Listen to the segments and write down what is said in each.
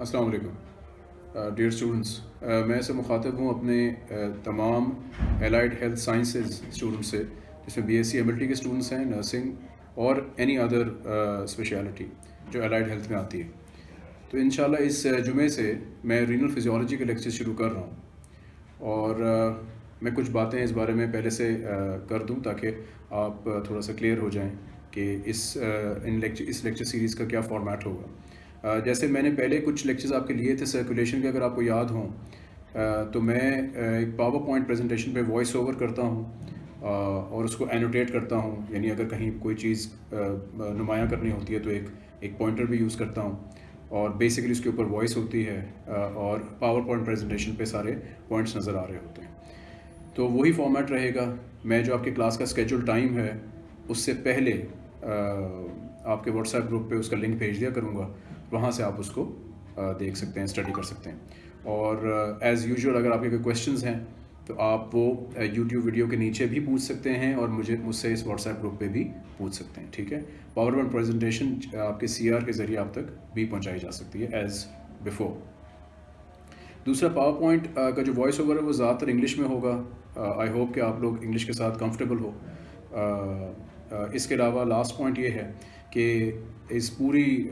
السلام علیکم۔ Dear students میں سے مخاطب ہوں اپنے تمام الائڈ ہیلتھ سائنسز اسٹوڈنٹ سے، جس میں B S C M L T کے اسٹوڈنٹس ہیں نرسنگ اور اینی ادر اسپیشلٹی جو الائڈ ہیلتھ میں آتی ہے۔ تو انشاءاللہ اس جمعے سے میں رینل فزیولوجی کے لیکچر شروع کر رہا ہوں۔ اور میں کچھ باتیں اس بارے میں پہلے سے کر دوں تاکہ آپ تھوڑا سا کلیئر ہو جائیں کہ اس ان لیکچر اس لیکچر سیریز کا کیا فارمیٹ ہوگا۔ جیسے میں نے پہلے کچھ لیکچرز آپ کے لیے تھے سرکولیشن کے، اگر آپ کو یاد ہوں تو میں ایک پاور پوائنٹ پریزنٹیشن پہ وائس اوور کرتا ہوں اور اس کو اینوٹیٹ کرتا ہوں یعنی اگر کہیں کوئی چیز نمایاں کرنی ہوتی ہے تو ایک ایک پوائنٹر بھی یوز کرتا ہوں، اور بیسیکلی اس کے اوپر وائس ہوتی ہے اور پاور پوائنٹ پریزنٹیشن پہ سارے پوائنٹس نظر آ رہے ہوتے ہیں۔ تو وہی فارمیٹ رہے گا۔ میں جو آپ کے کلاس کا اسکیجول ٹائم ہے، اس سے پہلے آپ کے واٹس ایپ گروپ پہ اس کا لنک بھیج دیا کروں گا۔ وہاں سے آپ اس کو دیکھ سکتے ہیں اسٹڈی کر سکتے ہیں۔ اور ایز یوزول اگر آپ کے کوئی کویشچنز ہیں، تو آپ وہ یوٹیوب ویڈیو کے نیچے بھی پوچھ سکتے ہیں اور مجھے مجھ سے اس واٹس ایپ گروپ پہ بھی پوچھ سکتے ہیں، ٹھیک ہے؟ پاور پوائنٹ پریزنٹیشن آپ کے سی آر کے ذریعے آپ تک بھی پہنچائی جا سکتی ہے ایز بفور دوسرا پاور پوائنٹ کا جو وائس اوور ہے، وہ زیادہ تر انگلش میں ہوگا۔ آئی ہوپ کہ آپ لوگ انگلش کے ساتھ کمفرٹیبل ہو۔ اس کے علاوہ لاسٹ پوائنٹ یہ ہے کہ اس پوری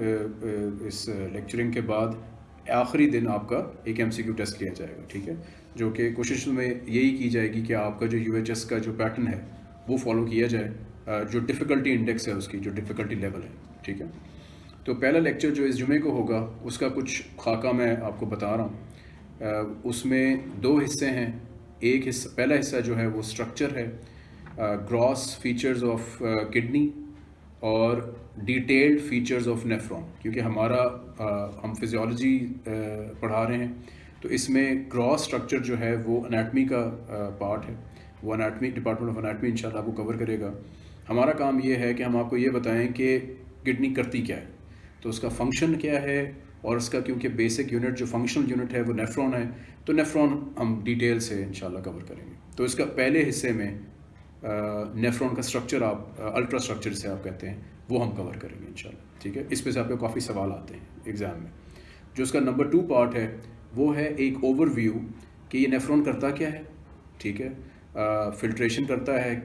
اس لیکچرنگ کے بعد آخری دن آپ کا ایک ایم سی کیو ٹیسٹ لیا جائے گا، ٹھیک ہے؟ جو کہ کوشش میں یہی کی جائے گی کہ آپ کا جو یو ایچ ایس کا جو پیٹرن ہے، وہ فالو کیا جائے جو ڈفیکلٹی انڈیکس ہے اس کی، جو ڈفیکلٹی لیول ہے، ٹھیک ہے؟ تو پہلا لیکچر جو اس جمعے کو ہوگا، اس کا کچھ خاکہ میں آپ کو بتا رہا ہوں۔ اس میں دو حصے ہیں۔ ایک حصہ، پہلا حصہ جو ہے وہ اسٹرکچر ہے گراس فیچرز آف کڈنی اور ڈیٹیلڈ فیچرز آف نیفرون کیونکہ ہمارا آ, ہم فزیولوجی پڑھا رہے ہیں تو اس میں کراس اسٹرکچر جو ہے وہ اناٹمی کا پارٹ ہے۔ وہ اناٹمی ڈپارٹمنٹ آف اناٹمی انشاءاللہ آپ کو کور کرے گا۔ ہمارا کام یہ ہے کہ ہم آپ کو یہ بتائیں کہ کڈنی کرتی کیا ہے۔ تو اس کا فنکشن کیا ہے اور اس کا کیونکہ بیسک یونٹ جو فنکشنل یونٹ ہے وہ نیفرون ہے تو نیفرون ہم ڈیٹیل سے انشاءاللہ کور کریں گے۔ تو اس کا پہلے حصے میں نیفرون کا اسٹرکچر آپ الٹرا سٹرکچر سے آپ کہتے ہیں، وہ ہم کور کریں گے انشاءاللہ، ٹھیک ہے؟ اس پہ سے آپ کے کافی سوال آتے ہیں ایگزام میں۔ جو اس کا نمبر ٹو پارٹ ہے، وہ ہے ایک اوور ویو کہ یہ نیفرون کرتا کیا ہے، ٹھیک ہے؟ فلٹریشن کرتا ہے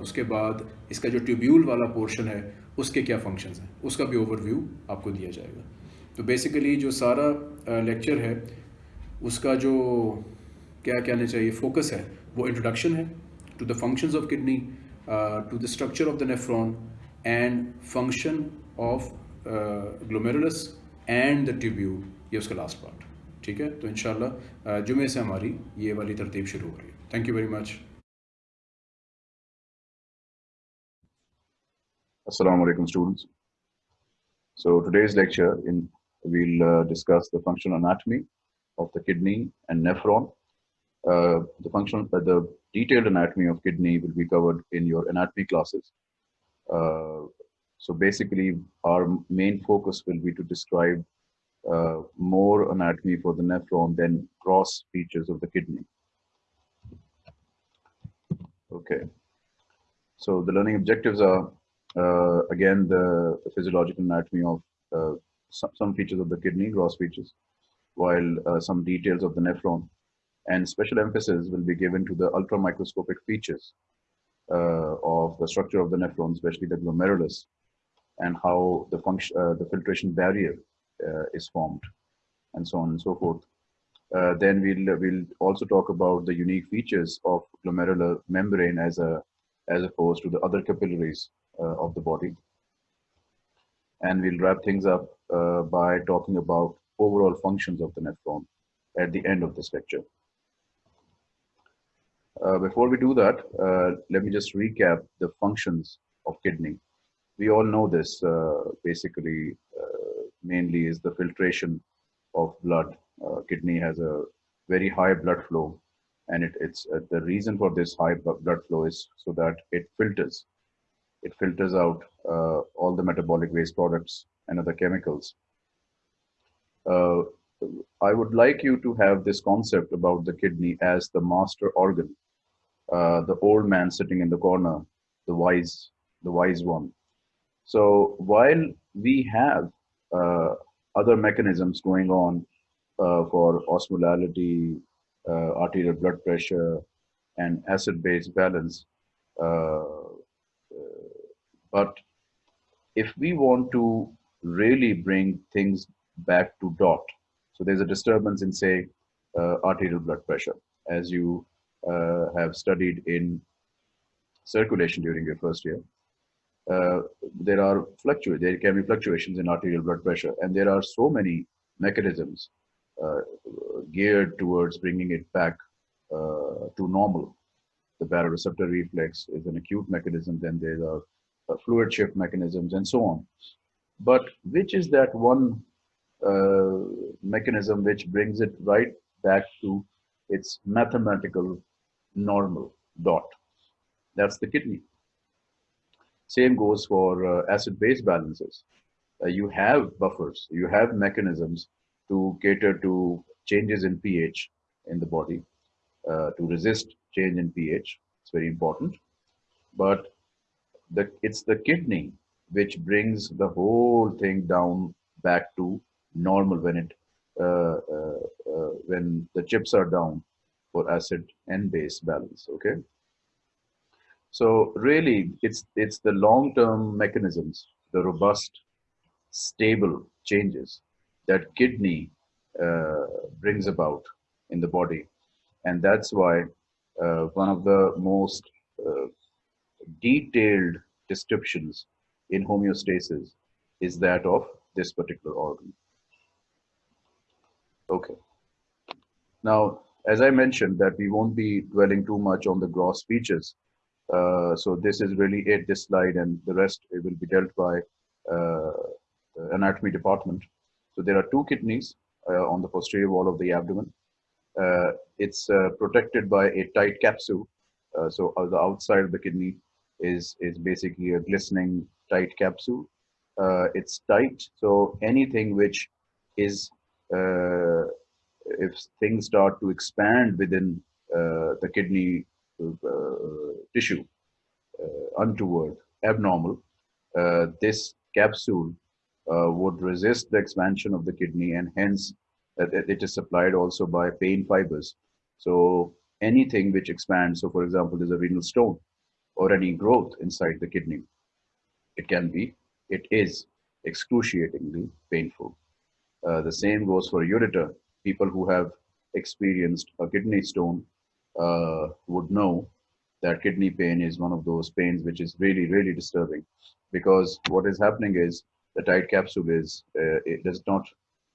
اس کے بعد اس کا جو ٹیوبیول والا پورشن ہے، اس کے کیا فنکشنز ہیں؟ اس کا بھی اوور ویو آپ کو دیا جائے گا۔ تو بیسیکلی جو سارا لیکچر ہے، اس کا جو کیا کہنا چاہیے فوکس ہے، وہ انٹروڈکشن ہے۔ to the functions of kidney, uh, to the structure of the nephron and function of uh, glomerulus and the tubule ये उसका लास्ट पार्ट ठीक है तो इनशाला जुमे से हमारी ये वाली तरतीब शुरू हो रही है thank you very much Assalamu alaikum students. So today's lecture in we'll uh, discuss the functional anatomy of the kidney and nephron. uh, the function, uh, the detailed anatomy of kidney will be covered in your anatomy classes. Uh, so basically, our main focus will be to describe uh, more anatomy for the nephron than gross features of the kidney. Okay. So the learning objectives are, uh, again, the, physiological anatomy of some, some, features of the kidney, gross features, while some details of the nephron and special emphasis will be given to the ultramicroscopic features uh, of the structure of the nephron, especially the glomerulus, and how the function, uh, the filtration barrier uh, is formed, and so on and so forth. Uh, then we'll we'll also talk about the unique features of glomerular membrane as a as opposed to the other capillaries uh, of the body. And we'll wrap things up uh, by talking about overall functions of the nephron at the end of this lecture. Uh, before we do that, uh, let me just recap the functions of kidney. We all know this uh, basically uh, mainly is the filtration of blood. Uh, kidney has a very high blood flow and it, it's uh, the reason for this high blood flow is so that it filters. It filters out all the metabolic waste products and other chemicals. I would like you to have this concept about the kidney as the master organ uh, the old man sitting in the corner, the wise, the wise one. So while we have uh, other mechanisms going on uh, for osmolality, uh, arterial blood pressure, and acid-base balance. Uh, but if we want to really bring things back to dot, so there's a disturbance in, say, arterial blood pressure, as you uh, have studied in circulation during your first year. Uh, there are fluctuations, there can be fluctuations in arterial blood pressure, and there are so many mechanisms uh, geared towards bringing it back uh, to normal. The baroreceptor reflex is an acute mechanism, then there are uh, fluid shift mechanisms, and so on. But which is that one uh, mechanism which brings it right back to its mathematical normal dot? That's the kidney. Same goes for uh, acid-base balances. Uh, you have buffers, you have mechanisms to cater to changes in pH in the body, uh, to resist change in pH. It's very important. But the, it's the kidney which brings the whole thing down back to normal when it uh, uh, uh, when the chips are down for acid and base balance okay so really it's it's the long-term mechanisms the robust stable changes that kidney uh, brings about in the body and that's why uh, one of the most uh, detailed descriptions in homeostasis is that of this particular organ. Okay. Now, as I mentioned that we won't be dwelling too much on the gross features. Uh, so this is really it, this slide, and the rest it will be dealt by uh, anatomy department. So there are two kidneys uh, on the posterior wall of the abdomen. Uh, it's uh, protected by a tight capsule. Uh, so the outside of the kidney is, is basically a glistening tight capsule. it's tight, so anything which is if things start to expand within uh, the kidney uh, tissue uh, untoward, abnormal, this capsule would resist the expansion of the kidney and hence it is supplied also by pain fibers. So anything which expands, so for example, there's a renal stone or any growth inside the kidney, it can be, it is excruciatingly painful. Uh, the same goes for ureter people who have experienced a kidney stone uh, would know that kidney pain is one of those pains which is really, really disturbing because what is happening is the tight capsule is, uh, it does not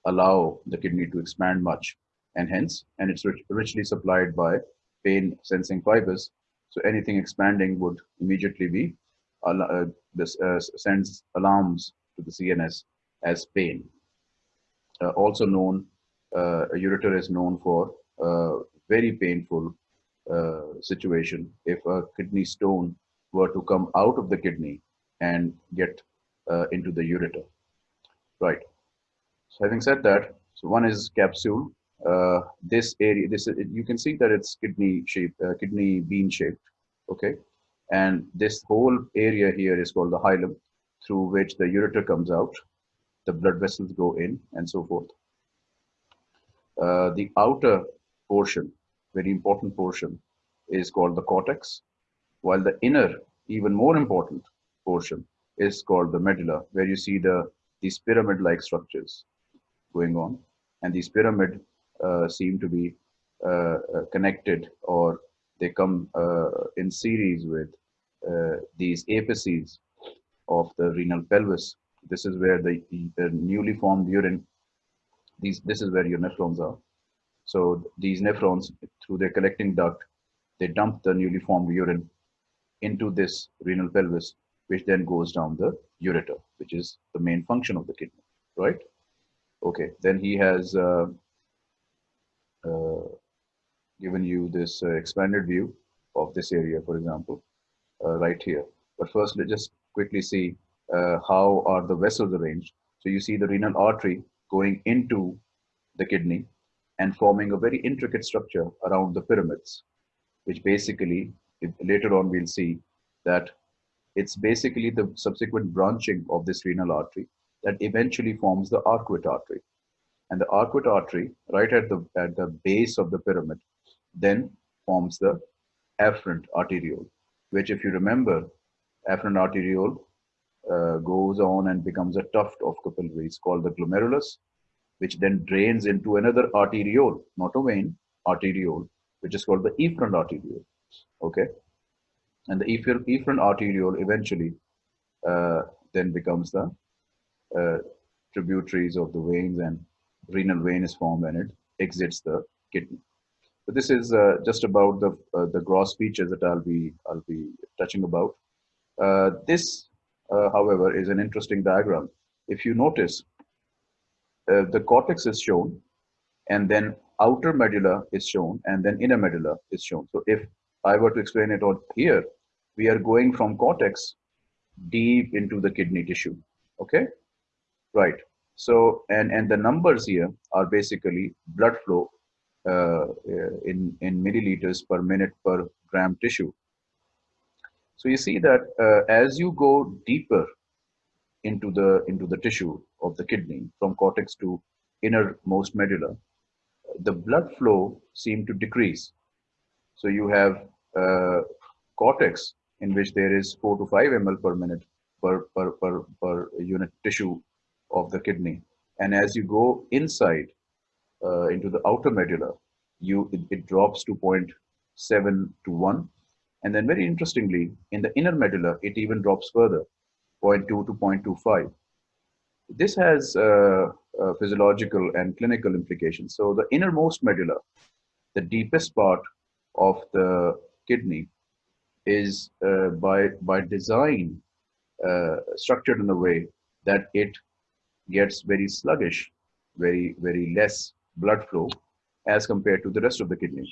allow the kidney to expand much and hence, and it's rich, richly supplied by pain sensing fibers. So anything expanding would immediately be, uh, this uh, sends alarms to the CNS as pain. Uh, also known ureter is known for a very painful uh, situation if a kidney stone were to come out of the kidney and get uh, into the ureter. Right. So having said that, so one is capsule. Uh, this area, this you can see that it's kidney shape, uh, kidney bean shaped. Okay, and this whole area here is called the hilum, through which the ureter comes out, the blood vessels go in, and so forth. Uh, the outer portion, very important portion, is called the cortex, while the inner, even more important portion is called the medulla, where you see the these pyramid-like structures going on, and these pyramid uh, seem to be uh, uh connected or they come uh, in series with these apices of the renal pelvis. This is where the, the newly formed urine these this is where your nephrons are. So these nephrons through their collecting duct they dump the newly formed urine into this renal pelvis which then goes down the ureter which is the main function of the kidney right? Okay then he has uh, uh, given you this uh, expanded view of this area for example uh, right here. But first let's just quickly see uh, how are the vessels arranged. So you see the renal artery going into the kidney and forming a very intricate structure around the pyramids, which basically, later on we'll see that it's basically the subsequent branching of this renal artery that eventually forms the arcuate artery. And the arcuate artery, right at the, at the base of the pyramid, then forms the afferent arteriole, which if you remember, afferent arteriole uh, goes on and becomes a tuft of capillaries called the glomerulus, which then drains into another arteriole, not a vein, arteriole, which is called the efferent arteriole. Okay. And the efferent arteriole eventually uh, then becomes the uh, tributaries of the veins and renal vein is formed and it exits the kidney. So this is uh, just about the uh, the gross features that I'll be I'll be touching about. Uh, this, uh, however, is an interesting diagram. If you notice, uh, the cortex is shown, and then outer medulla is shown, and then inner medulla is shown. So if I were to explain it out here, we are going from cortex deep into the kidney tissue. Okay, right. So and and the numbers here are basically blood flow uh, in in milliliters per minute per gram tissue. So you see that uh, as you go deeper into the into the tissue of the kidney from cortex to innermost medulla, the blood flow seem to decrease. So you have uh, cortex in which there is 4 to 5 ml per minute per, per, per, per unit tissue of the kidney. And as you go inside uh, into the outer medulla, you it, it drops to 0.7 to 1. And then very interestingly, in the inner medulla, it even drops further, 0.2 to 0.25. This has uh, uh, physiological and clinical implications. So the innermost medulla, the deepest part of the kidney, is uh, by by design uh, structured in a way that it gets very sluggish, very, very less blood flow as compared to the rest of the kidney.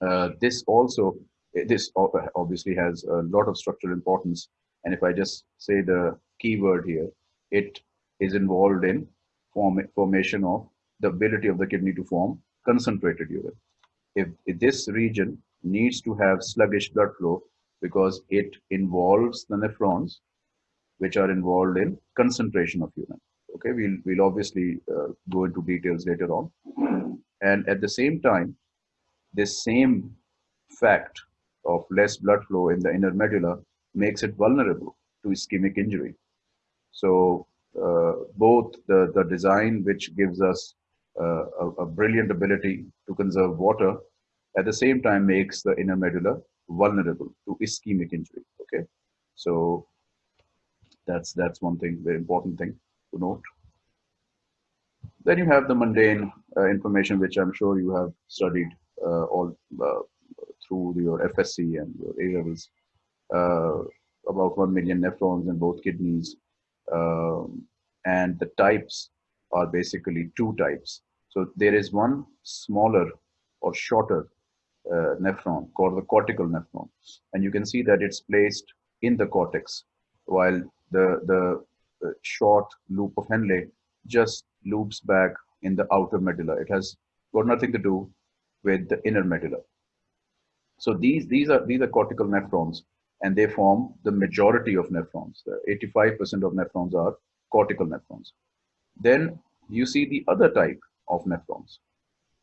Uh, this also, this obviously has a lot of structural importance. And if I just say the keyword here, it is involved in form, formation of the ability of the kidney to form concentrated urine. If, if this region needs to have sluggish blood flow because it involves the nephrons which are involved in concentration of urine. Okay, we'll, we'll obviously uh, go into details later on. And at the same time, this same fact of less blood flow in the inner medulla makes it vulnerable to ischemic injury. So uh, both the, the design, which gives us uh, a, a brilliant ability to conserve water, at the same time makes the inner medulla vulnerable to ischemic injury. Okay, so that's that's one thing, very important thing to note. Then you have the mundane uh, information, which I'm sure you have studied uh, all uh, through your FSC and your A levels. Uh, about one million nephrons in both kidneys, um, and the types are basically two types. So there is one smaller or shorter uh, nephron called the cortical nephron, and you can see that it's placed in the cortex, while the, the, the short loop of Henle just loops back in the outer medulla. It has got nothing to do with the inner medulla. So these, these, are, these are cortical nephrons and they form the majority of nephrons. 85% of nephrons are cortical nephrons. Then you see the other type of nephrons.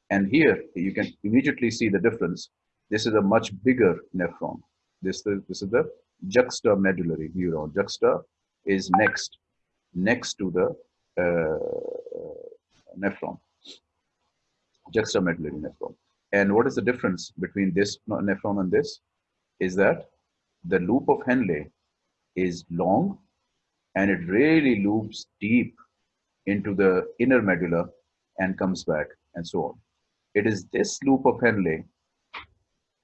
And here you can immediately see the difference. This is a much bigger nephron. This, is, this is the juxtamedullary neuron. Juxta is next, next to the uh, nephron, juxtamedullary nephron. And what is the difference between this nephron and this? Is that the loop of Henle is long and it really loops deep into the inner medulla and comes back and so on. It is this loop of Henle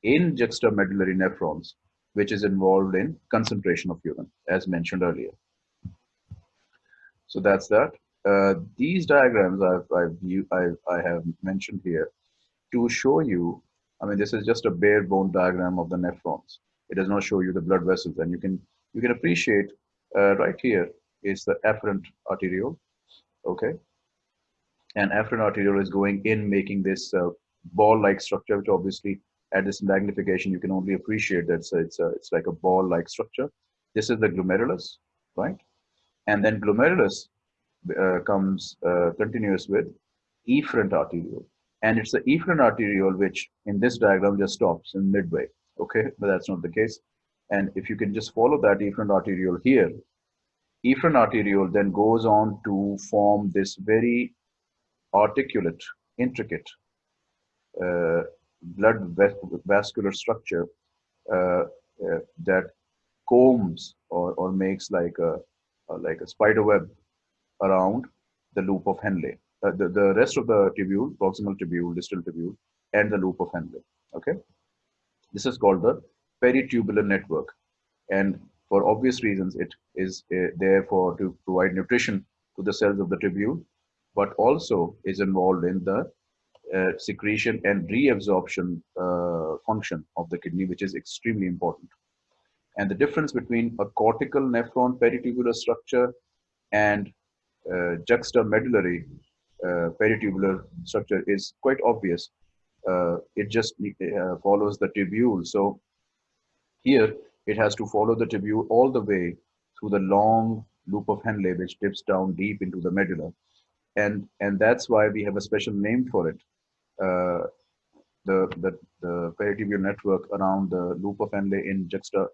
in juxtamedullary nephrons which is involved in concentration of urine as mentioned earlier. So that's that. Uh, these diagrams I've, I've, I have mentioned here to show you, I mean, this is just a bare bone diagram of the nephrons. It does not show you the blood vessels and you can, you can appreciate uh, right here is the afferent arteriole, okay? And afferent arteriole is going in, making this uh, ball-like structure, which obviously at this magnification, you can only appreciate that it's, a, it's, a, it's like a ball-like structure. This is the glomerulus, right? And then glomerulus uh, comes uh, continuous with efferent arteriole. And it's the efferent arteriole which in this diagram just stops in midway. Okay, but that's not the case. And if you can just follow that efferent arteriole here, efferent arteriole then goes on to form this very articulate, intricate uh, blood vascular structure uh, uh, that combs or, or makes like a, like a spider web around the loop of Henle. Uh, the, the rest of the tubule, proximal tubule, distal tubule, and the loop of Henle. Okay, this is called the peritubular network, and for obvious reasons, it is uh, there for to provide nutrition to the cells of the tubule, but also is involved in the uh, secretion and reabsorption uh, function of the kidney, which is extremely important. And the difference between a cortical nephron peritubular structure and uh, juxtamedullary uh, peritubular structure is quite obvious. Uh, it just uh, follows the tubule. So here it has to follow the tubule all the way through the long loop of Henle, which dips down deep into the medulla. And, and that's why we have a special name for it. Uh, the, the, the peritubular network around the loop of Henle in juxta,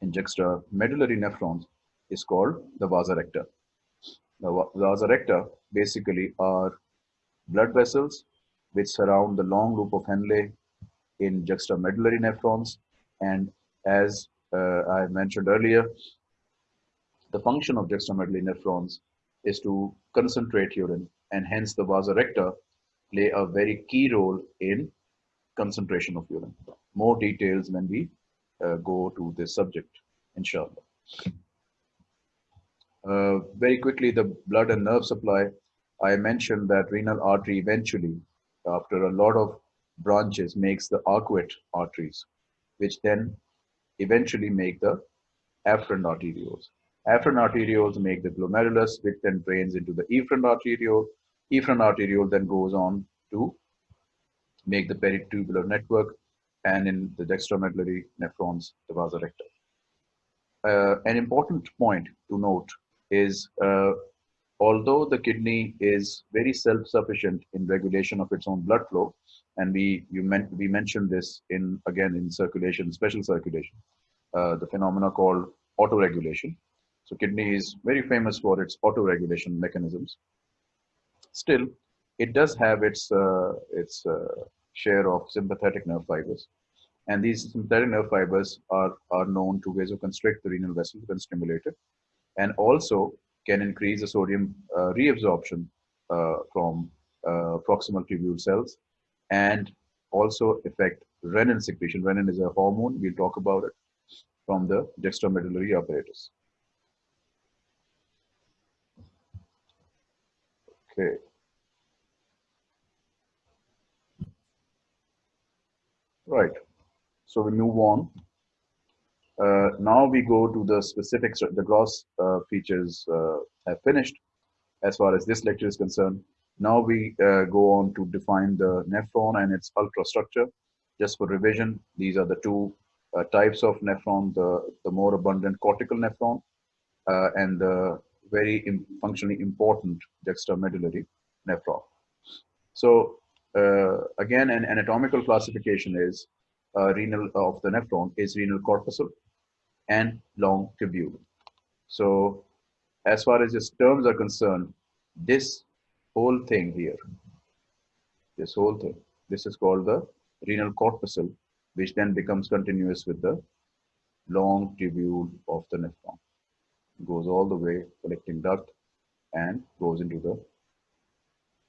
in juxta medullary nephrons is called the vasa. The vasa recta basically are blood vessels which surround the long loop of Henle in juxtamedullary nephrons. And as uh, I mentioned earlier, the function of juxtamedullary nephrons is to concentrate urine and hence the vasa recta play a very key role in concentration of urine. More details when we uh, go to this subject, inshallah. Uh, very quickly, the blood and nerve supply. I mentioned that renal artery eventually, after a lot of branches, makes the arcuate arteries, which then eventually make the afferent arterioles. Afferent arterioles make the glomerulus, which then drains into the efferent arteriole. Efferent arteriole then goes on to make the peritubular network, and in the juxtamedullary nephrons, the vasa recta. Uh, an important point to note is uh, although the kidney is very self-sufficient in regulation of its own blood flow, and we you meant we mentioned this in again in circulation, special circulation, uh, the phenomena called autoregulation. So kidney is very famous for its autoregulation mechanisms. Still, it does have its uh, its uh, share of sympathetic nerve fibers, and these sympathetic nerve fibers are are known to vasoconstrict the renal vessels when stimulated and also can increase the sodium uh, reabsorption uh, from uh, proximal tubule cells and also affect renin secretion. Renin is a hormone, we'll talk about it, from the juxtamedullary apparatus. Okay. Right. So we move on. Uh, now we go to the specifics, the gross uh, features uh, have finished as far as this lecture is concerned. Now we uh, go on to define the nephron and its ultrastructure. Just for revision, these are the two uh, types of nephron, the, the more abundant cortical nephron uh, and the very Im functionally important juxtamedullary nephron. So again, an anatomical classification is renal of the nephron is renal corpuscle and long tubule. So as far as its terms are concerned, this whole thing here, this whole thing, this is called the renal corpuscle, which then becomes continuous with the long tubule of the nephron. Goes all the way, collecting duct, and goes into the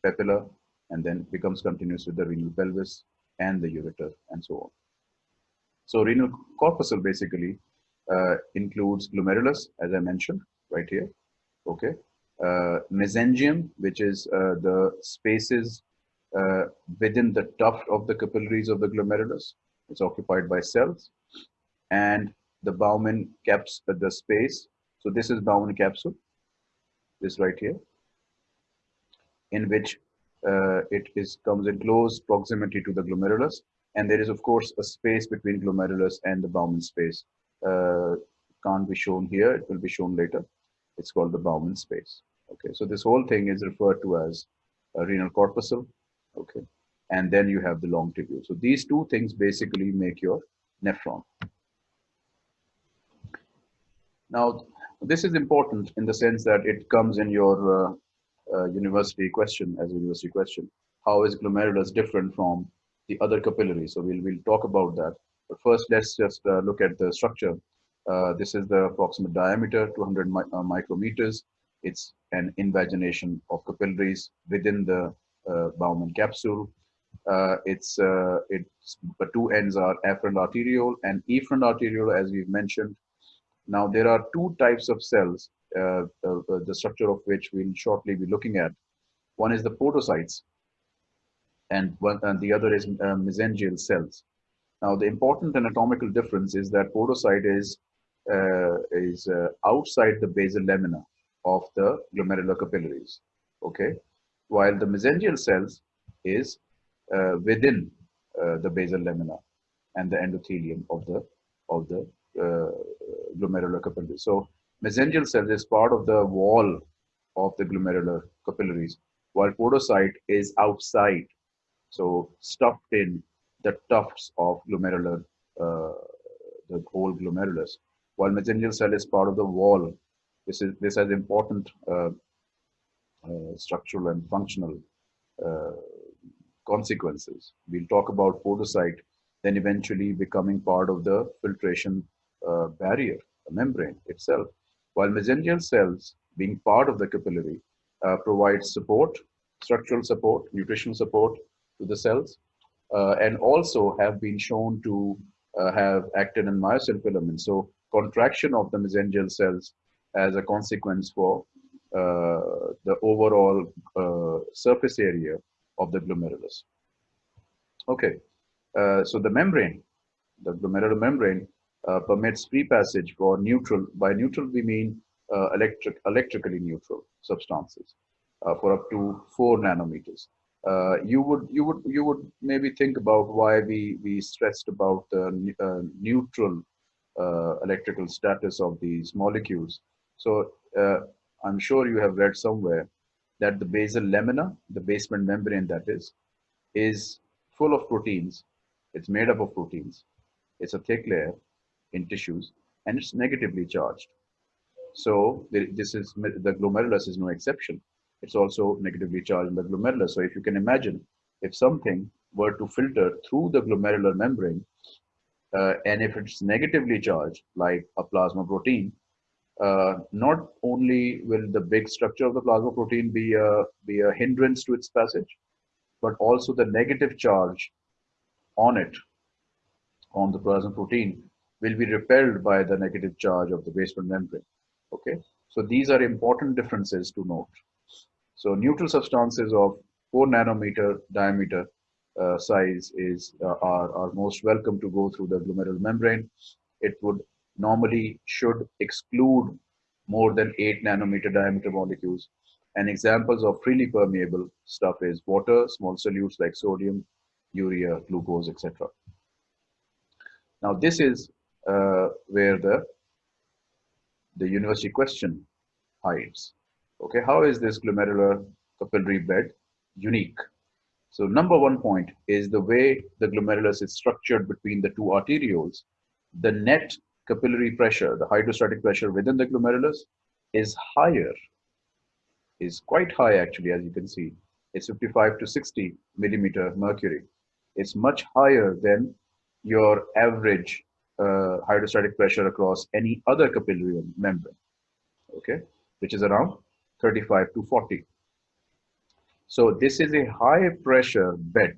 papilla, and then becomes continuous with the renal pelvis and the ureter, and so on. So renal corpuscle basically uh, includes glomerulus, as I mentioned right here. Okay. Uh, mesangium, which is uh, the spaces uh, within the tuft of the capillaries of the glomerulus. It's occupied by cells. And the Bowman caps uh, the space. So this is Bowman capsule, this right here, in which uh, it is comes in close proximity to the glomerulus. And there is, of course, a space between glomerulus and the Bowman space uh, can't be shown here. It will be shown later. It's called the Bowman space. Okay, so this whole thing is referred to as renal corpuscle. Okay, and then you have the long tubule. So these two things basically make your nephron. Now, this is important in the sense that it comes in your uh, uh, university question as a university question. How is glomerulus different from the other capillaries? So we'll, we'll talk about that. But first, let's just uh, look at the structure. Uh, this is the approximate diameter, 200 mi uh, micrometers. It's an invagination of capillaries within the uh, Bowman capsule. it's, it's, the two ends are afferent arteriole and efferent arteriole, as we've mentioned, now, there are two types of cells, uh, uh, uh, the structure of which we'll shortly be looking at. One is the podocytes, and, one, and the other is uh, mesangial cells. Now, the important anatomical difference is that podocyte is, uh, is uh, outside the basal lamina of the glomerular capillaries, okay? While the mesangial cells is within the basal lamina and the endothelium of the, of the uh, glomerular capillaries. So mesangial cells is part of the wall of the glomerular capillaries, while podocyte is outside, so stuffed in the tufts of glomerular, uh, the whole glomerulus. While mesangial cell is part of the wall, this is this has important uh, uh, structural and functional uh, consequences. We'll talk about podocyte, then eventually becoming part of the filtration uh, barrier, the membrane itself, while mesangial cells, being part of the capillary, uh, provide support, structural support, nutritional support to the cells, and also have been shown to uh, have actin and myosin filaments. So contraction of the mesangial cells as a consequence for uh, the overall uh, surface area of the glomerulus. Okay, so the membrane, the glomerular membrane uh, permits free passage for neutral. By neutral, we mean uh, electric, electrically neutral substances uh, for up to four nanometers. Uh, you would you would you would maybe think about why we we stressed about the uh, neutral uh, electrical status of these molecules. So I'm sure you have read somewhere that the basal lamina, the basement membrane that is, is full of proteins. It's made up of proteins. It's a thick layer in tissues and it's negatively charged. So this is the glomerulus is no exception. It's also negatively charged in the glomerulus. So if you can imagine, if something were to filter through the glomerular membrane, uh, and if it's negatively charged, like a plasma protein, uh, not only will the big structure of the plasma protein be a, be a hindrance to its passage, but also the negative charge on it, on the plasma protein, will be repelled by the negative charge of the basement membrane. Okay, so these are important differences to note. So neutral substances of 4 nanometer diameter uh, size is uh, are, are most welcome to go through the glomerular membrane. It would normally should exclude more than 8 nanometer diameter molecules. And examples of freely permeable stuff is water, small solutes like sodium, urea, glucose, etc. Now this is uh, where the the university question hides. Okay, how is this glomerular capillary bed unique? So number one point is the way the glomerulus is structured between the two arterioles. The net capillary pressure, the hydrostatic pressure within the glomerulus is higher, is quite high actually, as you can see. It's 55 to 60 millimeter mercury. It's much higher than your average uh, hydrostatic pressure across any other capillary membrane, okay, which is around 35 to 40. So this is a high pressure bed,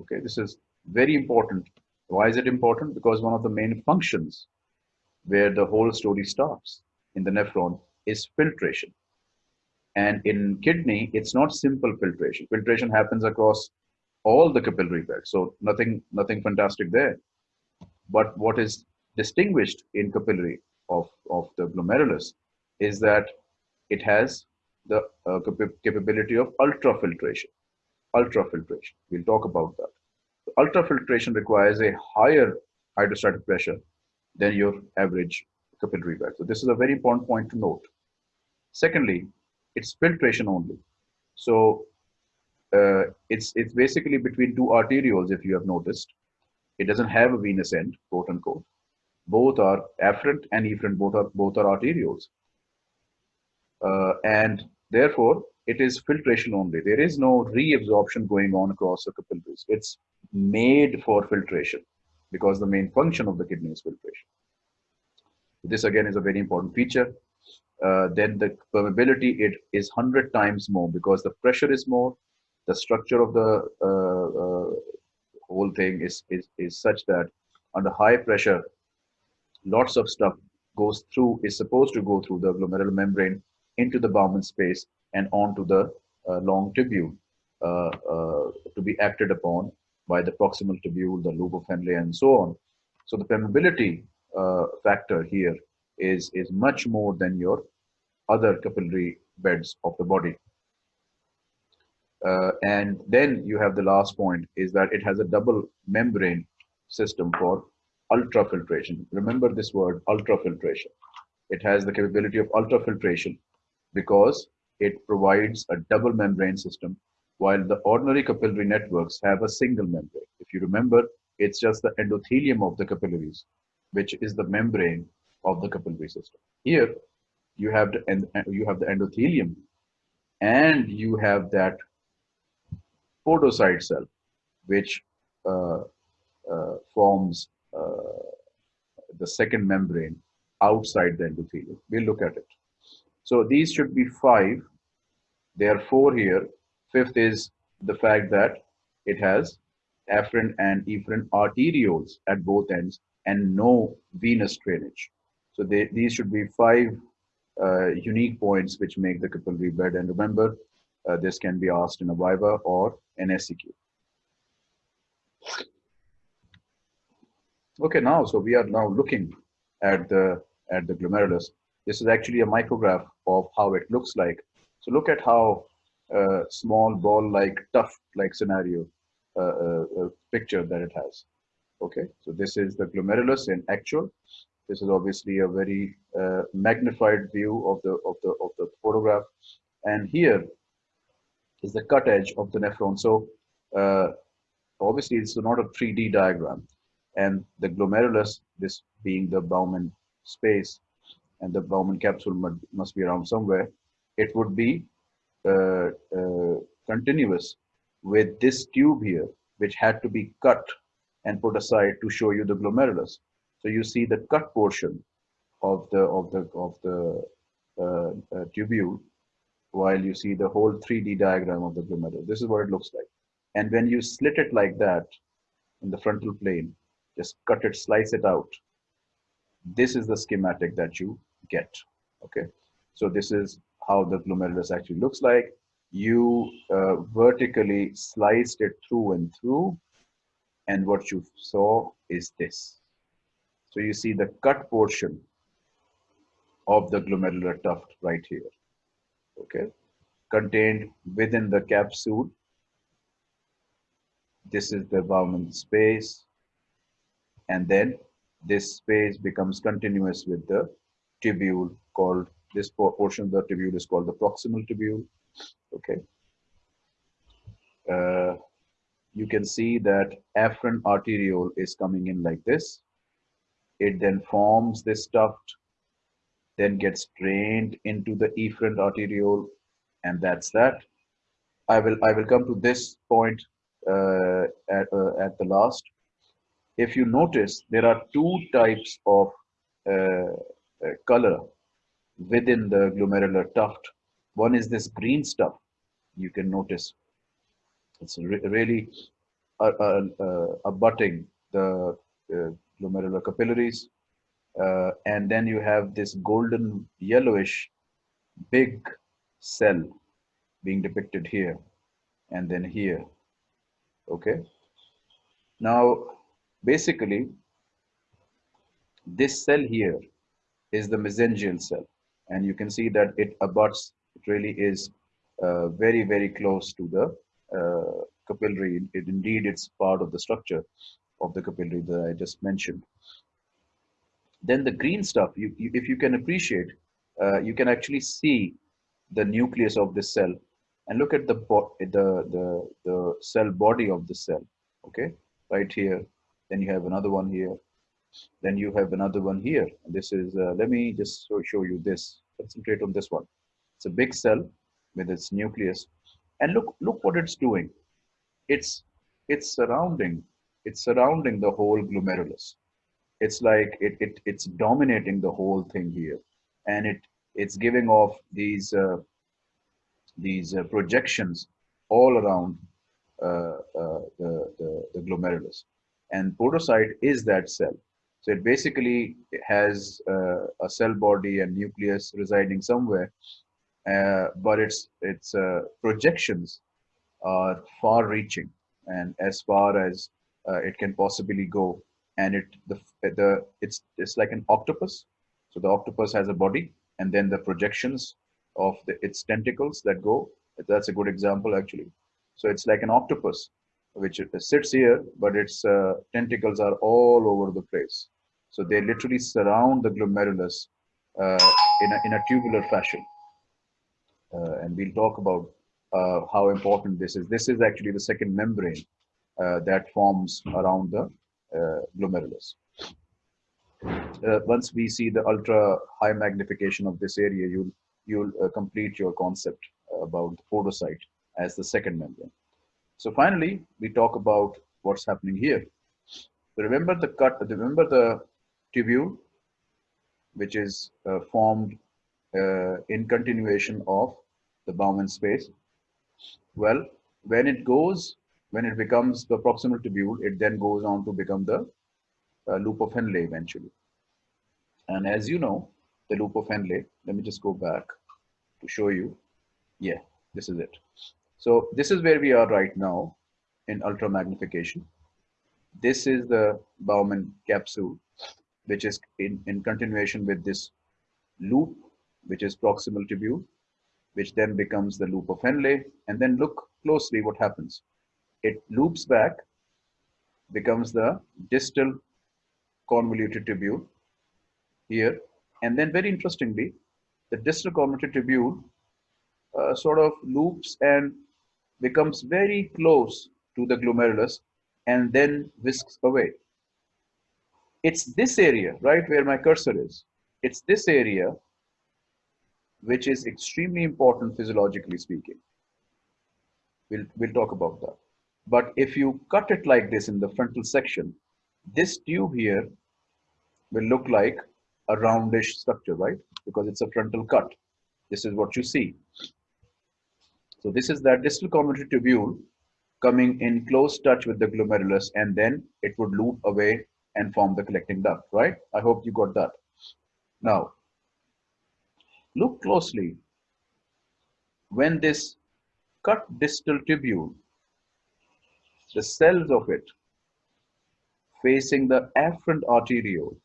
okay, this is very important. Why is it important? Because one of the main functions where the whole story starts in the nephron is filtration. And in kidney, it's not simple filtration. Filtration happens across all the capillary beds. So nothing, nothing fantastic there. But what is distinguished in capillary of, of the glomerulus is that it has the uh, capability of ultrafiltration. Ultrafiltration. We'll talk about that. Ultrafiltration requires a higher hydrostatic pressure than your average capillary bed. So this is a very important point to note. Secondly, it's filtration only. So uh, it's it's basically between two arterioles, if you have noticed. It doesn't have a venous end, quote unquote. Both are afferent and efferent, both are both are arterioles. Uh, and therefore, it is filtration only. There is no reabsorption going on across the capillaries. It's made for filtration because the main function of the kidney is filtration. This again is a very important feature. Uh, then the permeability it is 100 times more because the pressure is more the structure of the uh, uh, whole thing is, is is such that under high pressure lots of stuff goes through is supposed to go through the glomerular membrane into the Bowman space and onto the uh, long tubule uh, uh, to be acted upon by the proximal tubule, the loop of Henle, and so on. So the permeability factor here is is much more than your other capillary beds of the body. Uh, and then you have the last point is that it has a double membrane system for ultrafiltration. Remember this word ultrafiltration. It has the capability of ultrafiltration because it provides a double membrane system while the ordinary capillary networks have a single membrane. If you remember, it's just the endothelium of the capillaries, which is the membrane of the capillary system. Here, you have the you have the endothelium, and you have that podocyte cell, which uh, uh, forms uh, the second membrane outside the endothelium. We'll look at it. So these should be five. There are four here. Fifth is the fact that it has afferent and efferent arterioles at both ends and no venous drainage. So they, these should be five uh, unique points which make the capillary bed. And remember, uh, this can be asked in a viva or an SEQ. Okay, now, so we are now looking at the, at the glomerulus. This is actually a micrograph of how it looks like. So look at how uh, small ball-like, tuft-like scenario uh, uh, picture that it has. Okay, so this is the glomerulus in actual. This is obviously a very uh, magnified view of the of the of the photograph, and here is the cut edge of the nephron. So uh, obviously it's not a 3D diagram, and the glomerulus, this being the Bowman space, and the Bowman capsule must be around somewhere, it would be uh, uh, continuous with this tube here, which had to be cut and put aside to show you the glomerulus. So you see the cut portion of the of the of the uh, uh, tubule, while you see the whole 3D diagram of the glomerulus. This is what it looks like. And when you slit it like that in the frontal plane, just cut it, slice it out. This is the schematic that you get. Okay, so this is how the glomerulus actually looks like. You uh, vertically sliced it through and through, and what you saw is this. So you see the cut portion of the glomerular tuft right here. Okay, contained within the capsule. This is the Bowman space, and then this space becomes continuous with the tubule called this portion of the tubule is called the proximal tubule okay? Uh, you can see that afferent arteriole is coming in like this. It then forms this tuft then gets drained into the efferent arteriole and that's that. I will i will come to this point uh, at, uh, at the last. If you notice there are two types of uh, color within the glomerular tuft. One is this green stuff. You can notice it's re really uh, uh, uh abutting the uh, glomerular capillaries. Uh, and then you have this golden yellowish big cell being depicted here and then here. Okay. Now, basically, this cell here is the mesangial cell. And you can see that it abuts, it really is uh, very, very close to the uh, capillary. It, indeed, it's part of the structure of the capillary that I just mentioned. then the green stuff, you, you if you can appreciate, uh, you can actually see the nucleus of this cell and look at the, the, the, the cell body of the cell, okay? Right here, then you have another one here, then you have another one here. This is, uh, let me just show, you this, concentrate on this one. It's a big cell with its nucleus. And look, look what it's doing. It's, it's surrounding, it's surrounding the whole glomerulus it's like it, it it's dominating the whole thing here and it it's giving off these uh, these uh, projections all around uh, uh the, the, the glomerulus and podocyte is that cell so it basically has uh, a cell body and nucleus residing somewhere uh, but its its projections are far reaching and as far as it can possibly go. And it the the it's it's like an octopus. So the octopus has a body and then the projections of the, its tentacles that go that's a good example actually. So it's like an octopus which sits here but its uh, tentacles are all over the place so they literally surround the glomerulus uh, in, a, in a tubular fashion uh, and we'll talk about uh, how important this is this is actually the second membrane uh, that forms around the uh, glomerulus. Once we see the ultra high magnification of this area, you'll you'll complete your concept about the podocyte as the second membrane. So finally, we talk about what's happening here. Remember the cut, remember the tubule, which is uh, formed uh, in continuation of the Bowman space. Well, when it goes when it becomes the proximal tubule, it then goes on to become the uh, loop of Henle eventually. And as you know, the loop of Henle, let me just go back to show you. Yeah, this is it. So this is where we are right now in ultra magnification. This is the Bowman capsule, which is in, in continuation with this loop, which is proximal tubule, which then becomes the loop of Henle. And then look closely what happens it loops back, becomes the distal convoluted tubule here. And then very interestingly, the distal convoluted tubule uh, sort of loops and becomes very close to the glomerulus and then whisks away. It's this area, right where my cursor is. It's this area which is extremely important physiologically speaking. We'll, we'll talk about that. But if you cut it like this in the frontal section, this tube here will look like a roundish structure, right? Because it's a frontal cut. This is what you see. So this is that distal convoluted tubule coming in close touch with the glomerulus and then it would loop away and form the collecting duct, right? I hope you got that. Now, look closely. When this cut distal tubule the cells of it facing the afferent arteriole,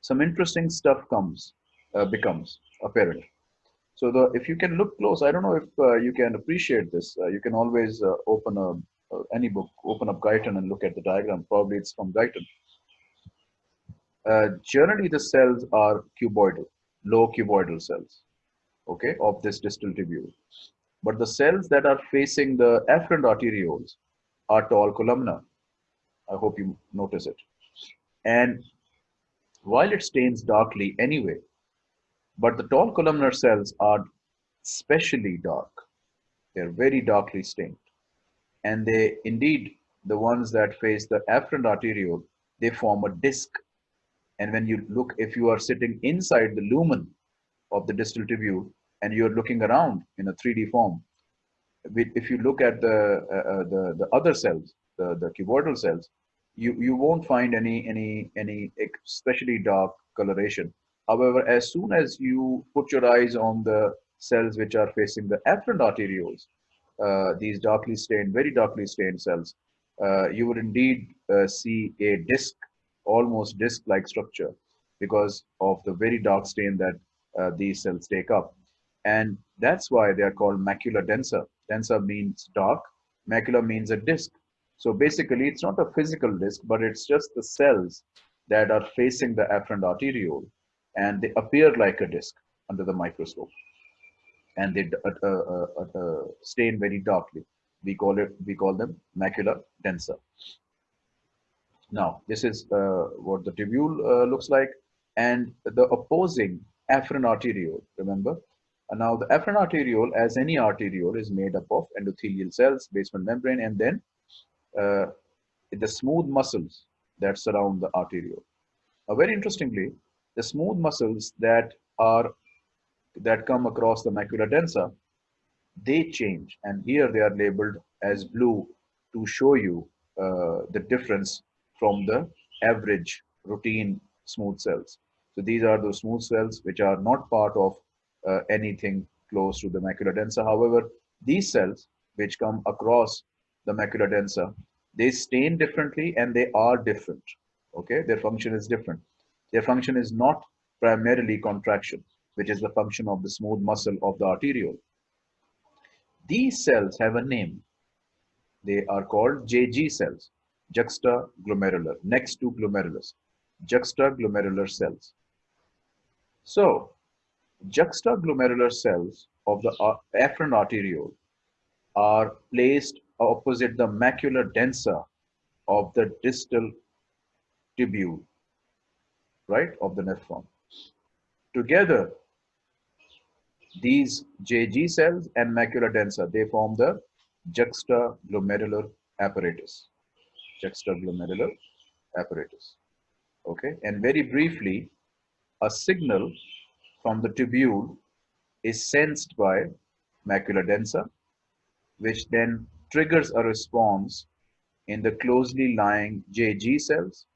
some interesting stuff comes, uh, becomes apparent. So the, if you can look close, I don't know if uh, you can appreciate this. Uh, you can always uh, open a, uh, any book, open up Guyton and look at the diagram. Probably it's from Guyton. Uh, generally, the cells are cuboidal, low cuboidal cells, okay, of this distal tubule. But the cells that are facing the afferent arterioles are tall columnar. I hope you notice it. And while it stains darkly anyway, but the tall columnar cells are specially dark. They're very darkly stained. And they indeed, the ones that face the afferent arteriole, they form a disc. And when you look, if you are sitting inside the lumen of the distal tubule and you're looking around in a 3D form, if you look at the uh, uh, the the other cells, the the cuboidal cells, you you won't find any any any especially dark coloration. However, as soon as you put your eyes on the cells which are facing the afferent arterioles, uh, these darkly stained, very darkly stained cells, uh, you would indeed uh, see a disc, almost disc-like structure because of the very dark stain that uh, these cells take up. And that's why they are called macula densa densa means dark, macula means a disk. So basically, it's not a physical disk, but it's just the cells that are facing the afferent arteriole and they appear like a disc under the microscope and they uh, uh, uh, uh, stain very darkly. We call it we call them macula densa. Now this is uh, what the tubule uh, looks like, and the opposing afferent arteriole. Remember, now the afferent arteriole, as any arteriole, is made up of endothelial cells, basement membrane, and then the smooth muscles that surround the arteriole. Now, very interestingly, the smooth muscles that are that come across the macula densa, they change. And here they are labeled as blue to show you uh, the difference from the average routine smooth cells. So these are those smooth cells which are not part of uh, anything close to the macula densa. However, these cells which come across the macula densa, they stain differently and they are different. Okay, their function is different. Their function is not primarily contraction which is the function of the smooth muscle of the arteriole. These cells have a name. They are called JG cells, juxtaglomerular, next to glomerulus, juxtaglomerular cells. So, juxtaglomerular cells of the uh, afferent arteriole are placed opposite the macula densa of the distal tubule, right, of the nephron. Together, these JG cells and macula densa, they form the juxtaglomerular apparatus. Juxtaglomerular apparatus. Okay, and very briefly, a signal from the tubule is sensed by macula densa, which then triggers a response in the closely lying JG cells.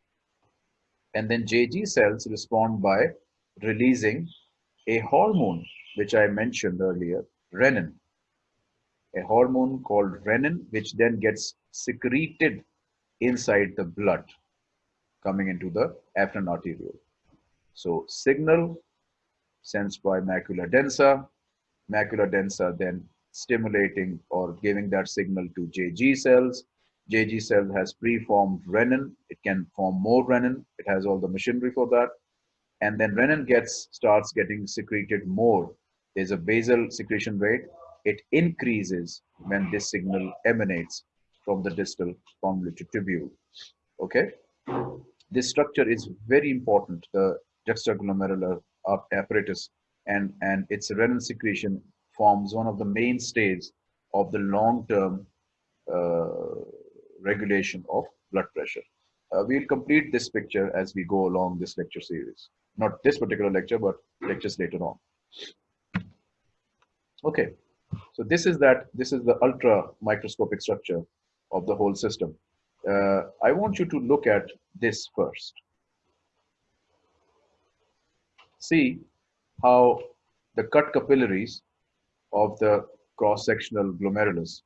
And then JG cells respond by releasing a hormone which I mentioned earlier, renin, a hormone called renin, which then gets secreted inside the blood coming into the afferent arteriole. So signal sensed by macula densa, macula densa then stimulating or giving that signal to JG cells. JG cell has preformed renin. It can form more renin. It has all the machinery for that. And then renin gets starts getting secreted more there's a basal secretion rate. It increases when this signal emanates from the distal convoluted tubule. Okay. This structure is very important, the juxtaglomerular apparatus, and, and its renin secretion forms one of the mainstays of the long-term uh, regulation of blood pressure. Uh, we'll complete this picture as we go along this lecture series. Not this particular lecture, but lectures later on. Okay, so this is that, this is the ultra microscopic structure of the whole system. Uh, I want you to look at this first. See how the cut capillaries of the cross-sectional glomerulus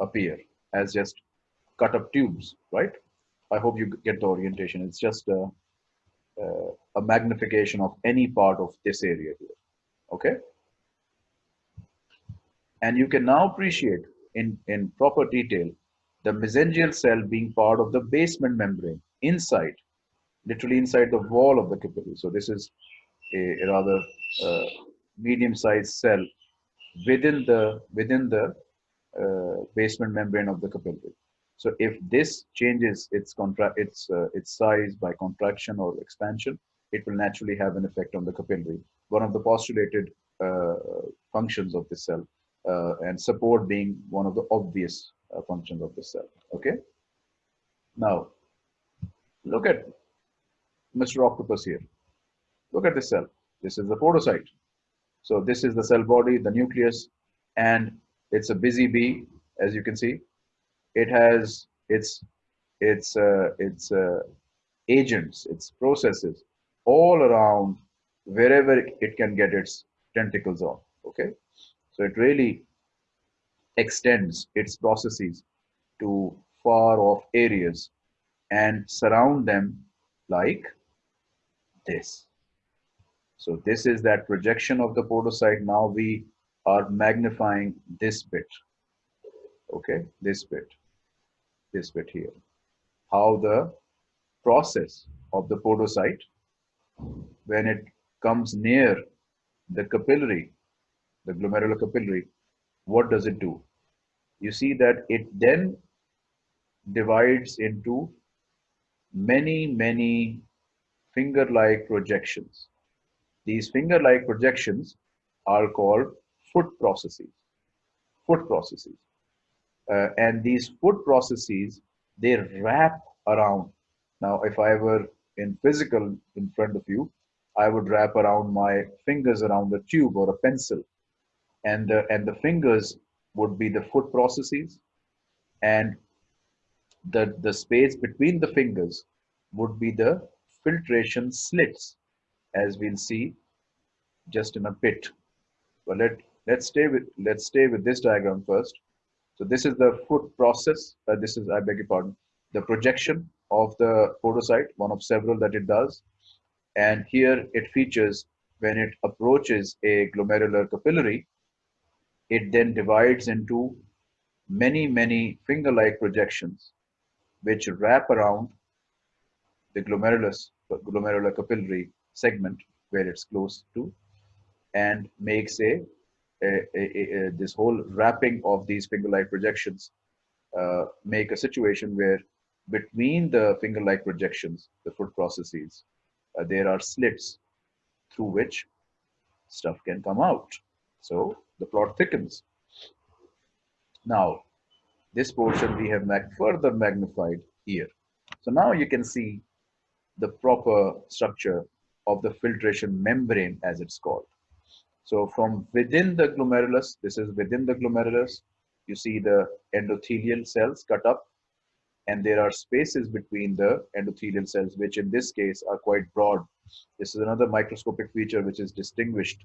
appear as just cut up tubes, right? I hope you get the orientation. It's just a, a, magnification of any part of this area here, okay? And you can now appreciate in, in proper detail the mesangial cell being part of the basement membrane inside, literally inside the wall of the capillary. So this is a, a rather uh, medium-sized cell within the within the uh, basement membrane of the capillary. So if this changes its contra its uh, its size by contraction or expansion, it will naturally have an effect on the capillary. One of the postulated uh, functions of the cell uh, and support being one of the obvious uh, functions of the cell. Okay. Now, look at Mr. Octopus here. Look at the cell. This is the podocyte. So this is the cell body, the nucleus, and it's a busy bee, as you can see. It has its its uh, its uh, agents, its processes all around wherever it can get its tentacles on. Okay, so it really extends its processes to far off areas and surround them like this. So this is that projection of the podocyte. Now we are magnifying this bit. Okay, this bit, this bit here. How the process of the podocyte, when it comes near the capillary, the glomerular capillary, what does it do? You see that it then divides into many, many finger-like projections. These finger-like projections are called foot processes. Foot processes. Uh, and these foot processes, they wrap around. Now, if I were in physical in front of you, I would wrap around my fingers around a tube or a pencil. And, uh, and the fingers would be the foot processes. And the, the space between the fingers would be the filtration slits, as we'll see just in a bit. But let, let's stay with let's stay with this diagram first. So this is the foot process. Uh, this is, I beg your pardon, the projection of the podocyte, one of several that it does. And here it features when it approaches a glomerular capillary, it then divides into many, many finger-like projections which wrap around the glomerulus, glomerular capillary segment where it's close to and makes a, this whole wrapping of these finger-like projections uh, make a situation where between the finger-like projections, the foot processes, uh, there are slits through which stuff can come out. So the plot thickens. Now, this portion we have mag further magnified here. So now you can see the proper structure of the filtration membrane as it's called. So from within the glomerulus, this is within the glomerulus, you see the endothelial cells cut up and there are spaces between the endothelial cells, which in this case are quite broad. This is another microscopic feature which is distinguished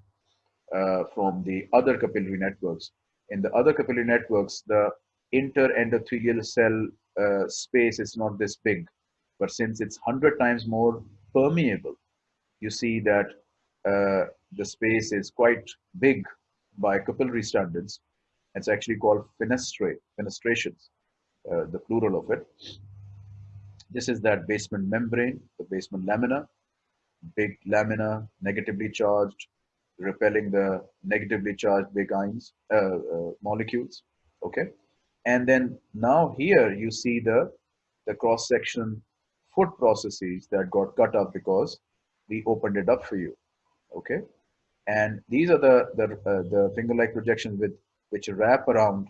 uh, from the other capillary networks. In the other capillary networks, the interendothelial cell uh, space is not this big, but since it's 100 times more permeable, you see that uh, the space is quite big by capillary standards. It's actually called fenestrate, fenestrations, uh, the plural of it. This is that basement membrane, the basement lamina, big lamina, negatively charged, repelling the negatively charged big ions, uh, uh, molecules, okay? And then now here you see the, the cross section foot processes that got cut up because we opened it up for you, okay? And these are the, the, uh, the finger-like projections with which wrap around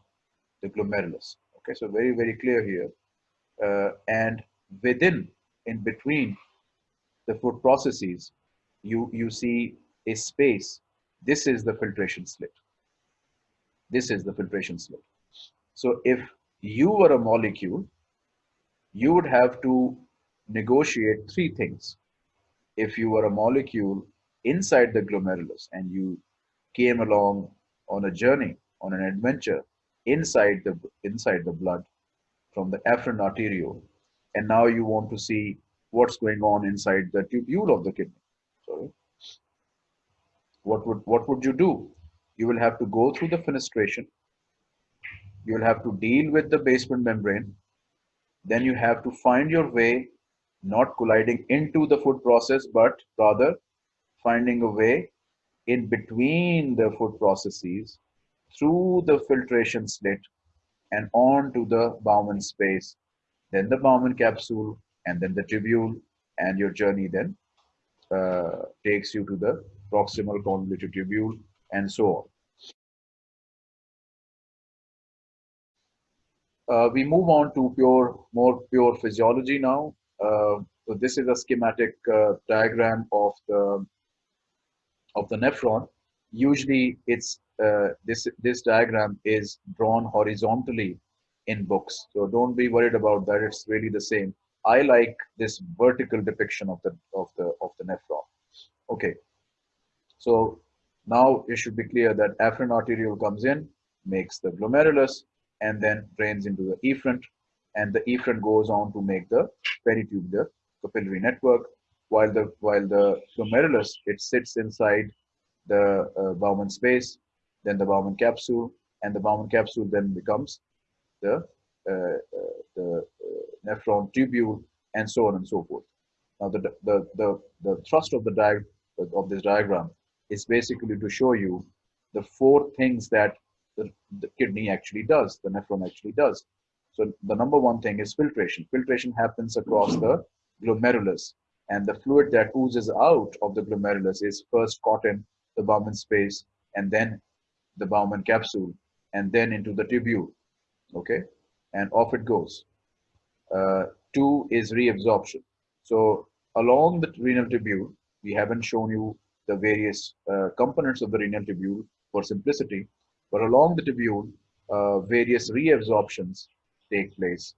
the glomerulus. Okay, so very, very clear here. Uh, and within, in between the foot processes, you, you see a space. This is the filtration slit. This is the filtration slit. So if you were a molecule, you would have to negotiate three things. If you were a molecule inside the glomerulus and you came along on a journey, on an adventure inside the inside the blood from the afferent arteriole, and now you want to see what's going on inside the tubule of the kidney. Sorry. What would what would you do? You will have to go through the fenestration. You will have to deal with the basement membrane. Then you have to find your way, not colliding into the foot process, but rather finding a way in between the foot processes through the filtration slit and on to the Bowman space, then the Bowman capsule, and then the tubule, and your journey then uh, takes you to the proximal convoluted tubule, and so on. Uh, we move on to pure, more pure physiology now. Uh, so this is a schematic uh, diagram of the of the nephron. Usually, it's uh, this this diagram is drawn horizontally in books. So don't be worried about that. It's really the same. I like this vertical depiction of the of the of the nephron. Okay. So now it should be clear that afferent arteriole comes in, makes the glomerulus, and then drains into the efferent, and the efferent goes on to make the peritubular capillary network, while the while the glomerulus it sits inside the uh, Bowman space, then the Bowman capsule, and the Bowman capsule then becomes the uh, uh, the uh, nephron tubule and so on and so forth. Now, the, the, the, the thrust of the diag of this diagram is basically to show you the four things that the, the kidney actually does, the nephron actually does. So the number one thing is filtration. Filtration happens across the glomerulus and the fluid that oozes out of the glomerulus is first caught in the Bowman space and then the Bowman capsule and then into the tubule. Okay, and off it goes. Uh, two is reabsorption. So along the renal tubule, we haven't shown you the various uh, components of the renal tubule for simplicity, but along the tubule, uh, various reabsorptions take place.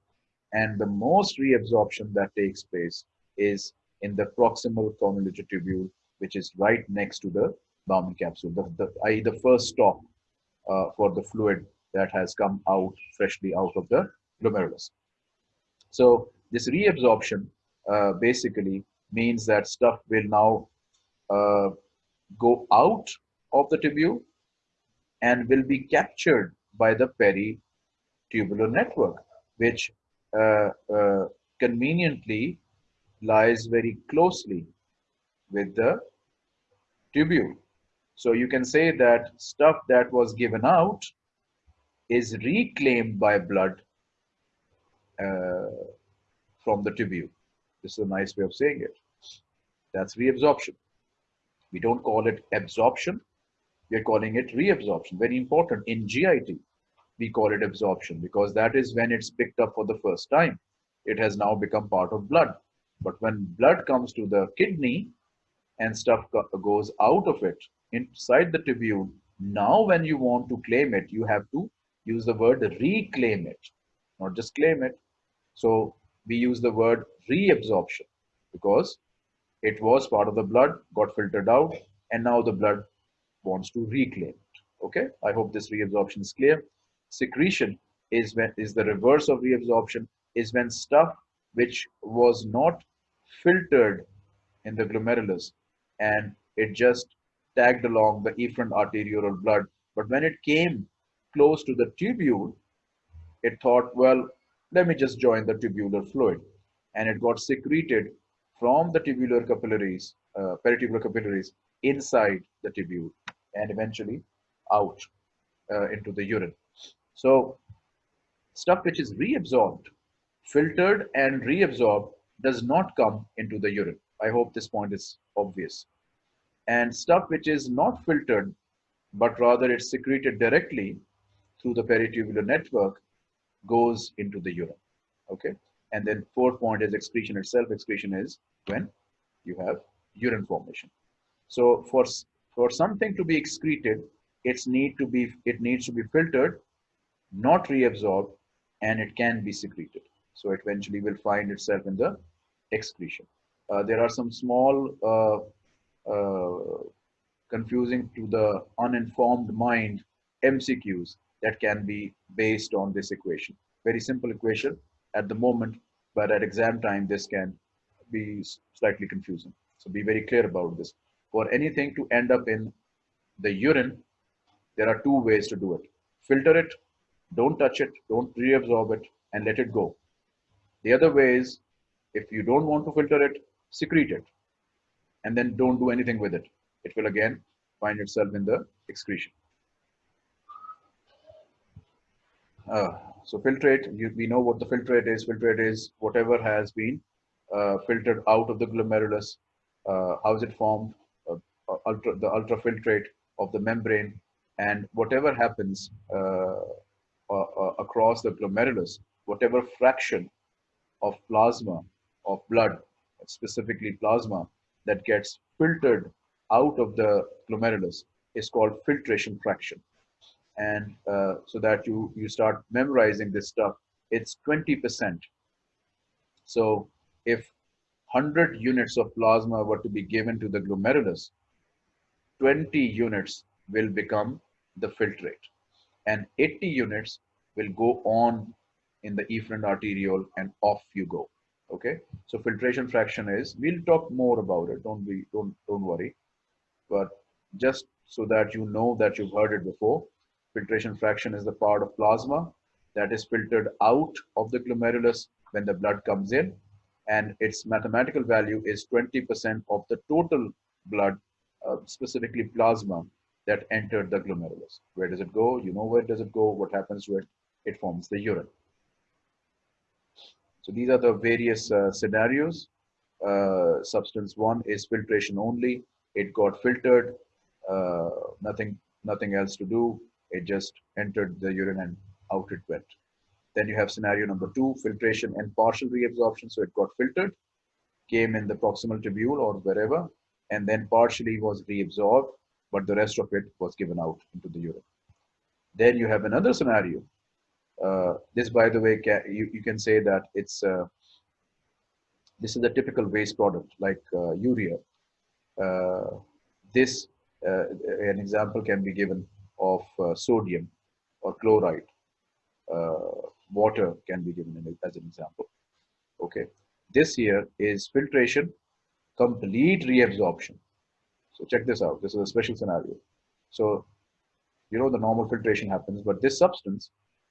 And the most reabsorption that takes place is in the proximal convoluted tubule, which is right next to the Bowman capsule, the, the, i.e. the first stop uh, for the fluid that has come out freshly out of the glomerulus. So this reabsorption uh, basically means that stuff will now uh, go out of the tubule and will be captured by the peritubular network, which uh, uh, conveniently lies very closely with the tubule. So you can say that stuff that was given out is reclaimed by blood uh, from the tubule. This is a nice way of saying it. That's reabsorption. We don't call it absorption. We're calling it reabsorption. Very important. In GIT, we call it absorption because that is when it's picked up for the first time. It has now become part of blood. But when blood comes to the kidney and stuff goes out of it inside the tubule, now when you want to claim it, you have to use the word reclaim it, not just claim it. So we use the word reabsorption because it was part of the blood, got filtered out, and now the blood wants to reclaim it. Okay, I hope this reabsorption is clear. Secretion is when is the reverse of reabsorption, is when stuff which was not filtered in the glomerulus and it just tagged along the efferent arteriolar blood. But when it came close to the tubule, it thought, well, let me just join the tubular fluid. And it got secreted from the tubular capillaries, uh, peritubular capillaries inside the tubule and eventually out uh, into the urine. So stuff which is reabsorbed, filtered and reabsorbed does not come into the urine. I hope this point is obvious. And stuff which is not filtered, but rather it's secreted directly through the peritubular network goes into the urine. Okay. And then fourth point is excretion itself. Excretion is when you have urine formation. So for, for something to be excreted, it's need to be, it needs to be filtered, not reabsorbed, and it can be secreted. So it eventually will find itself in the excretion. Uh, there are some small uh, uh, confusing to the uninformed mind MCQs that can be based on this equation. Very simple equation at the moment, but at exam time, this can be slightly confusing. So be very clear about this. For anything to end up in the urine, there are two ways to do it. Filter it, don't touch it, don't reabsorb it, and let it go. The other way is, if you don't want to filter it, secrete it, and then don't do anything with it. It will again find itself in the excretion. Uh, so filtrate, you, we know what the filtrate is. Filtrate is whatever has been uh, filtered out of the glomerulus. Uh, how is it formed? Uh, uh, ultra, the ultrafiltrate of the membrane and whatever happens uh, across the glomerulus, whatever fraction of plasma, of blood, specifically plasma, that gets filtered out of the glomerulus is called filtration fraction. And uh, so that you you start memorizing this stuff it's 20% so if 100 units of plasma were to be given to the glomerulus 20 units will become the filtrate. And 80 units will go on in the efferent arteriole and off you go okay so filtration fraction is we'll talk more about it don't be don't don't worry but just so that you know that you've heard it before filtration fraction is the part of plasma that is filtered out of the glomerulus when the blood comes in and its mathematical value is 20% of the total blood, uh, specifically plasma, that entered the glomerulus. Where does it go? You know where does it go? What happens to it? It forms the urine. So these are the various uh, scenarios. Uh, substance one is filtration only. It got filtered, uh, nothing, nothing else to do. It just entered the urine and out it went. Then you have scenario number two, filtration and partial reabsorption. So it got filtered, came in the proximal tubule or wherever, and then partially was reabsorbed, but the rest of it was given out into the urine. Then you have another scenario. Uh, this, by the way, can, you, you can say that it's uh, this is a typical waste product like uh, urea. This, an example can be given of sodium or chloride water can be given as an example. Okay, this here is filtration, complete reabsorption. So check this out. This is a special scenario. So, you know, the normal filtration happens, but this substance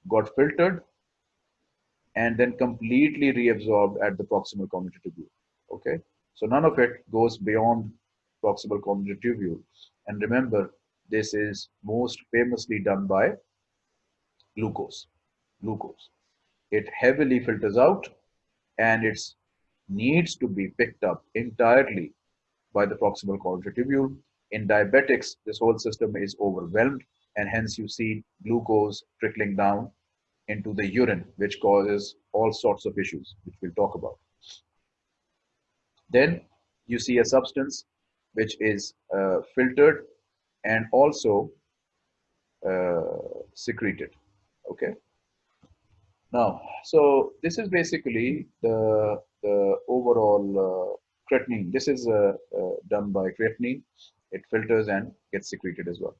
got filtered and then completely reabsorbed at the proximal convoluted tubule. Okay, so none of it goes beyond proximal convoluted tubule. And remember, this is most famously done by glucose glucose. It heavily filters out and it needs to be picked up entirely by the proximal convoluted tubule. In diabetics, this whole system is overwhelmed and hence you see glucose trickling down into the urine, which causes all sorts of issues, which we'll talk about. Then you see a substance which is uh, filtered and also uh, secreted. Okay. Now, so this is basically the, the overall uh, creatinine. This is uh, uh, done by creatinine. It filters and gets secreted as well.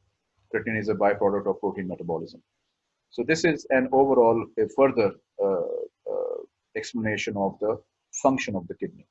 Creatinine is a byproduct of protein metabolism. So this is an overall, a further uh, uh, explanation of the function of the kidney.